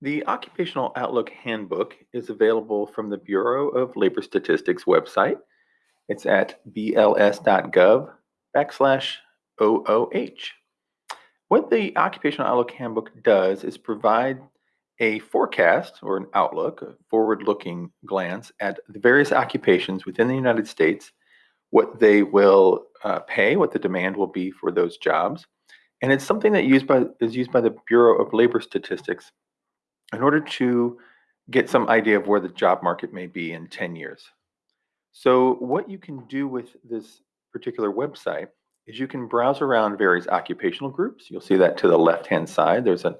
The Occupational Outlook Handbook is available from the Bureau of Labor Statistics website. It's at bls.gov backslash OOH. What the Occupational Outlook Handbook does is provide a forecast or an outlook, a forward looking glance at the various occupations within the United States, what they will uh, pay, what the demand will be for those jobs. And it's something that used by, is used by the Bureau of Labor Statistics in order to get some idea of where the job market may be in 10 years. So what you can do with this particular website is you can browse around various occupational groups. You'll see that to the left-hand side. There's an,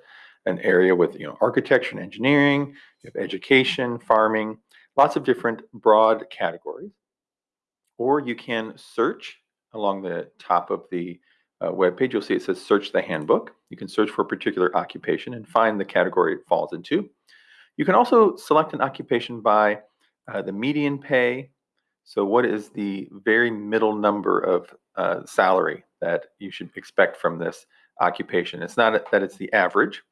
an area with you know architecture and engineering, you have education, farming, lots of different broad categories. Or you can search along the top of the uh, web page, you'll see it says search the handbook. You can search for a particular occupation and find the category it falls into. You can also select an occupation by uh, the median pay. So what is the very middle number of uh, salary that you should expect from this occupation? It's not that it's the average.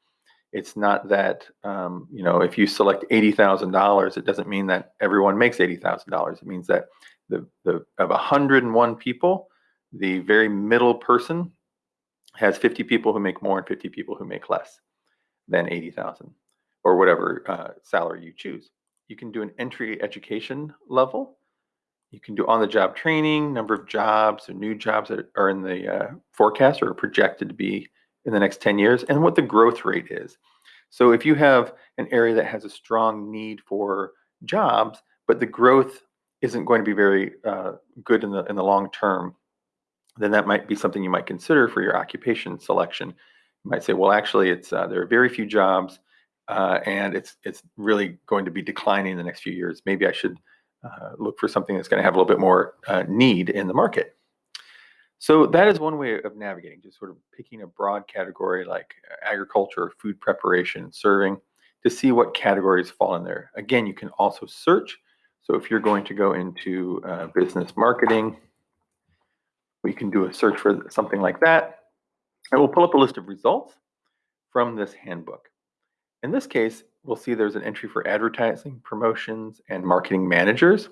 It's not that, um, you know, if you select $80,000, it doesn't mean that everyone makes $80,000. It means that the, the of 101 people, the very middle person has 50 people who make more and 50 people who make less than 80,000 or whatever uh, salary you choose. You can do an entry education level. You can do on-the-job training, number of jobs or new jobs that are in the uh, forecast or are projected to be in the next 10 years, and what the growth rate is. So if you have an area that has a strong need for jobs, but the growth isn't going to be very uh, good in the in the long term, then that might be something you might consider for your occupation selection. You might say, well, actually, it's uh, there are very few jobs, uh, and it's it's really going to be declining in the next few years. Maybe I should uh, look for something that's going to have a little bit more uh, need in the market. So that is one way of navigating, just sort of picking a broad category like uh, agriculture, food preparation, serving, to see what categories fall in there. Again, you can also search. So if you're going to go into uh, business marketing, we can do a search for something like that. And we'll pull up a list of results from this handbook. In this case, we'll see there's an entry for advertising, promotions, and marketing managers.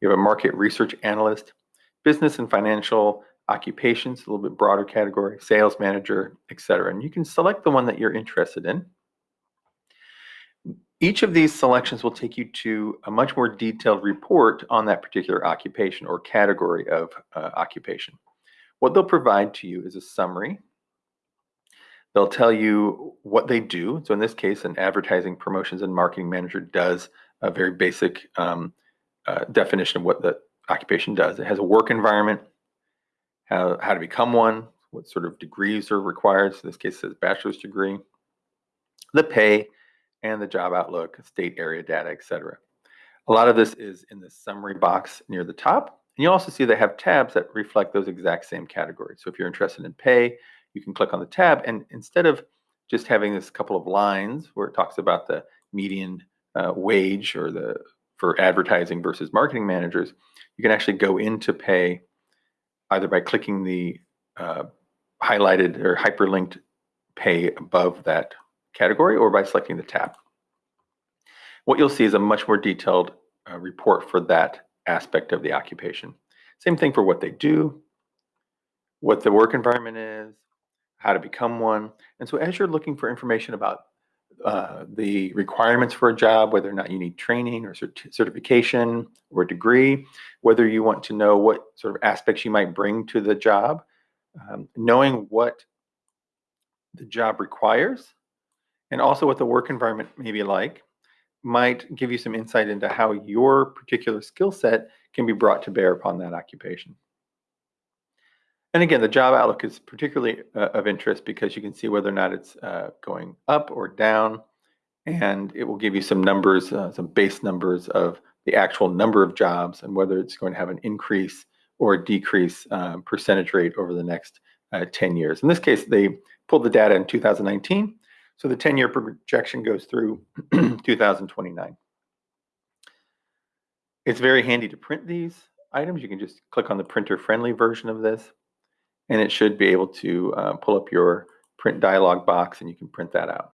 You have a market research analyst, business and financial occupations, a little bit broader category, sales manager, etc. And you can select the one that you're interested in. Each of these selections will take you to a much more detailed report on that particular occupation or category of uh, occupation. What they'll provide to you is a summary. They'll tell you what they do. So in this case, an advertising promotions and marketing manager does a very basic um, uh, definition of what the occupation does. It has a work environment, how, how to become one, what sort of degrees are required. So in this case, it says bachelor's degree, the pay, and the job outlook, state area data, etc. A lot of this is in the summary box near the top. And you also see they have tabs that reflect those exact same categories. So if you're interested in pay, you can click on the tab and instead of just having this couple of lines where it talks about the median uh, wage or the for advertising versus marketing managers, you can actually go into pay either by clicking the uh, highlighted or hyperlinked pay above that category or by selecting the tab. What you'll see is a much more detailed uh, report for that aspect of the occupation. Same thing for what they do, what the work environment is, how to become one. And so as you're looking for information about uh, the requirements for a job, whether or not you need training or cert certification or degree, whether you want to know what sort of aspects you might bring to the job, um, knowing what the job requires, and also what the work environment may be like, might give you some insight into how your particular skill set can be brought to bear upon that occupation. And again, the job outlook is particularly uh, of interest because you can see whether or not it's uh, going up or down, and it will give you some numbers, uh, some base numbers of the actual number of jobs and whether it's going to have an increase or decrease um, percentage rate over the next uh, 10 years. In this case, they pulled the data in 2019, so the 10-year projection goes through 2029. It's very handy to print these items. You can just click on the printer-friendly version of this, and it should be able to uh, pull up your print dialog box, and you can print that out.